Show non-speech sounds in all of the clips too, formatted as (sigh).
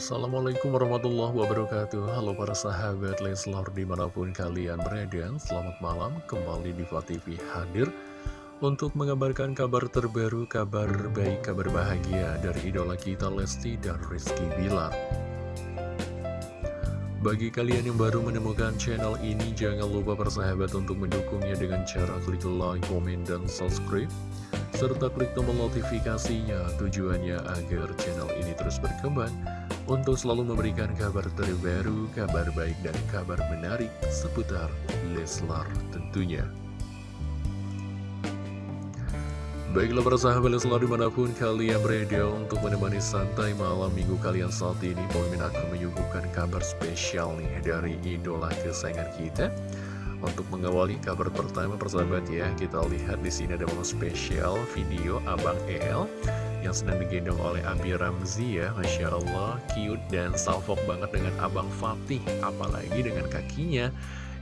Assalamualaikum warahmatullahi wabarakatuh. Halo para sahabat Leslar di mana pun kalian berada Selamat malam. Kembali di TV hadir Untuk mengabarkan kabar terbaru, kabar baik, kabar bahagia Dari idola kita Lesti dan Rizky Bilar. Bagi kalian yang baru menemukan channel ini, jangan lupa persahabat untuk mendukungnya dengan cara klik like, komen, dan subscribe serta klik tombol notifikasinya tujuannya agar channel ini terus berkembang untuk selalu memberikan kabar terbaru, kabar baik, dan kabar menarik seputar Leslar tentunya. Baiklah para sahabat Leslar di mana pun kalian berada untuk menemani santai malam minggu kalian saat ini Pemimpin akan menyuguhkan kabar spesial nih dari idola kesayangan kita untuk mengawali kabar pertama persahabat ya, kita lihat di sini ada momen spesial video Abang El yang sedang digendong oleh Abi Ramzi ya, Masya Allah, cute dan salfok banget dengan Abang Fatih, apalagi dengan kakinya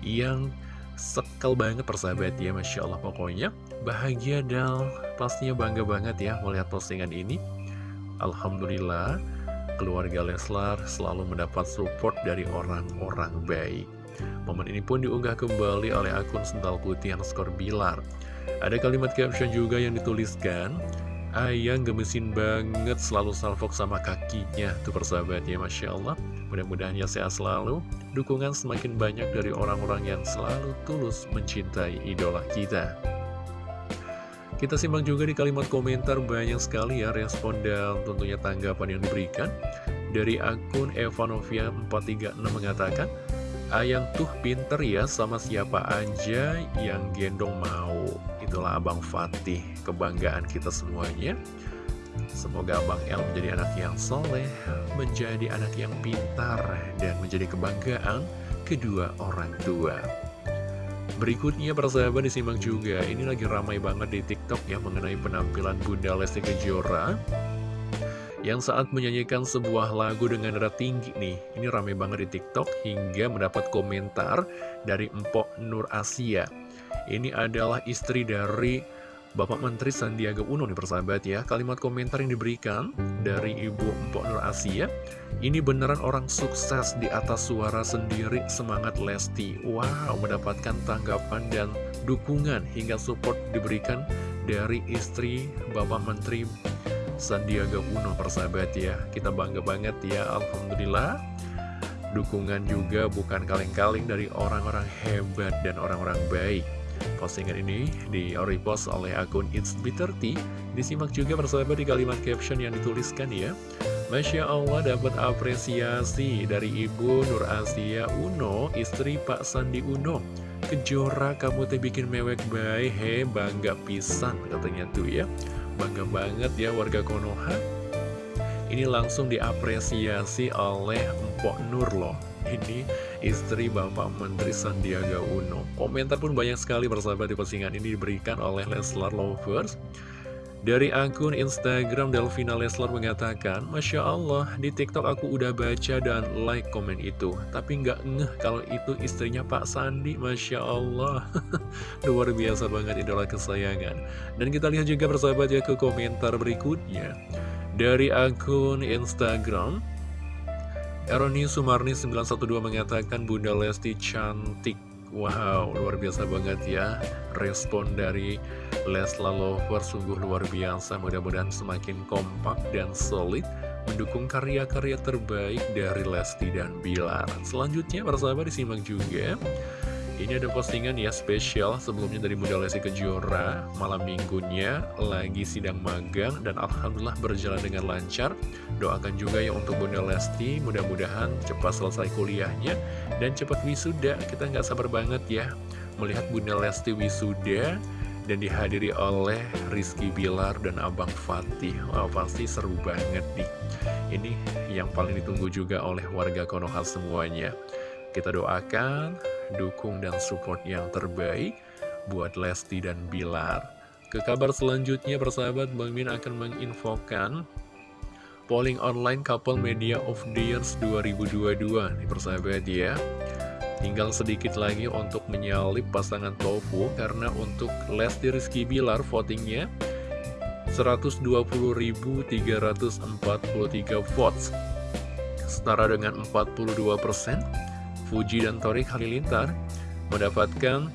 yang sekel banget persahabat ya, Masya Allah pokoknya bahagia dan pastinya bangga banget ya melihat postingan ini. Alhamdulillah, keluarga Leslar selalu mendapat support dari orang-orang baik. Momen ini pun diunggah kembali oleh akun Sental Putih underscore Bilar. Ada kalimat caption juga yang dituliskan, Ayang gemesin banget selalu salfok sama kakinya Tuh persahabat ya Masya Allah. Mudah-mudahan ya sehat selalu. Dukungan semakin banyak dari orang-orang yang selalu tulus mencintai idola kita. Kita simak juga di kalimat komentar banyak sekali ya respon dan tentunya tanggapan yang diberikan. Dari akun Evanovia 436 mengatakan Ayang tuh pinter ya sama siapa aja yang gendong mau. Itulah Abang Fatih, kebanggaan kita semuanya. Semoga Abang El menjadi anak yang soleh, menjadi anak yang pintar, dan menjadi kebanggaan kedua orang tua. Berikutnya persahabat disimak juga, ini lagi ramai banget di TikTok ya mengenai penampilan Bunda Lesti Kejora yang saat menyanyikan sebuah lagu dengan nada tinggi nih. Ini rame banget di TikTok hingga mendapat komentar dari Empok Nur Asia. Ini adalah istri dari Bapak Menteri Sandiaga Uno nih persahabat ya. Kalimat komentar yang diberikan dari Ibu Empok Nur Asia. Ini beneran orang sukses di atas suara sendiri semangat Lesti. Wow, mendapatkan tanggapan dan dukungan hingga support diberikan dari istri Bapak Menteri Sandiaga Uno persahabat ya. Kita bangga banget ya Alhamdulillah. Dukungan juga bukan kaleng-kaleng dari orang-orang hebat dan orang-orang baik. Postingan ini di repost oleh akun It's Bitter Disimak juga persahabat di kalimat caption yang dituliskan ya. Masya Allah dapat apresiasi dari Ibu Nur Asia Uno, istri Pak Sandi Uno. Kejora kamu teh bikin mewek baik, he bangga pisan katanya tuh ya Bangga banget ya warga Konoha. Ini langsung diapresiasi oleh Mpok Nur loh. Ini istri Bapak Menteri Sandiaga Uno. Komentar pun banyak sekali persahabat di postingan ini diberikan oleh Leslar Lovers dari akun Instagram Delvina Leslar mengatakan, Masya Allah, di TikTok aku udah baca dan like komen itu. Tapi nggak ngeh kalau itu istrinya Pak Sandi, Masya Allah. (laughs) Luar biasa banget idola kesayangan. Dan kita lihat juga persahabat ya ke komentar berikutnya. Dari akun Instagram, Eroni Sumarni 912 mengatakan Bunda Lesti cantik Wow, luar biasa banget ya. Respon dari Lesla Lover sungguh luar biasa. Mudah-mudahan semakin kompak dan solid Mendukung karya-karya terbaik dari Lesti dan Bilar. Selanjutnya para sahabat disimak juga ini ada postingan ya spesial. Sebelumnya dari Bunda Lesti Kejora. Malam minggunya lagi sidang magang dan Alhamdulillah berjalan dengan lancar. Doakan juga ya untuk Bunda Lesti. Mudah-mudahan cepat selesai kuliahnya Dan cepat wisuda, kita nggak sabar banget ya Melihat Bunda Lesti wisuda dan dihadiri oleh Rizky Bilar dan Abang Fatih. Wah pasti seru banget nih. Ini yang paling ditunggu juga oleh warga Konoha semuanya. Kita doakan dukung dan support yang terbaik buat Lesti dan Bilar. Ke kabar selanjutnya, persahabat Bang Min akan menginfokan polling online couple media of the years 2022 nih persahabat ya. Tinggal sedikit lagi untuk menyalip pasangan Tofu karena untuk Lesti Rizky Bilar votingnya 120.343 votes setara dengan 42%. Fuji dan Torik Halilintar mendapatkan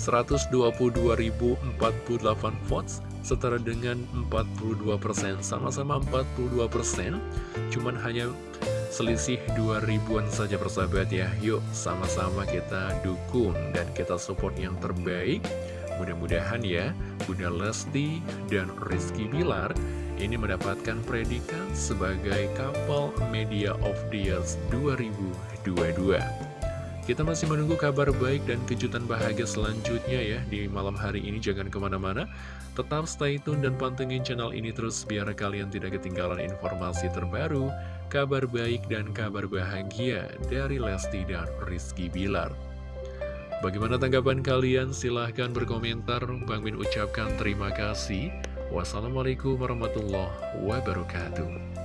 122.048 votes setara dengan 42%. Sama-sama 42%, cuman hanya selisih 2 ribuan saja persahabat ya. Yuk sama-sama kita dukung dan kita support yang terbaik. Mudah-mudahan ya, Bunda Lesti dan Rizky Bilar ini mendapatkan predikat sebagai Couple Media of the Year 2022. Kita masih menunggu kabar baik dan kejutan bahagia selanjutnya ya di malam hari ini. Jangan ke mana-mana, tetap stay tune dan pantengin channel ini terus biar kalian tidak ketinggalan informasi terbaru, kabar baik dan kabar bahagia dari Lesti dan Rizky Bilar. Bagaimana tanggapan kalian? Silahkan berkomentar. Bang Min ucapkan terima kasih. Wassalamualaikum warahmatullahi wabarakatuh.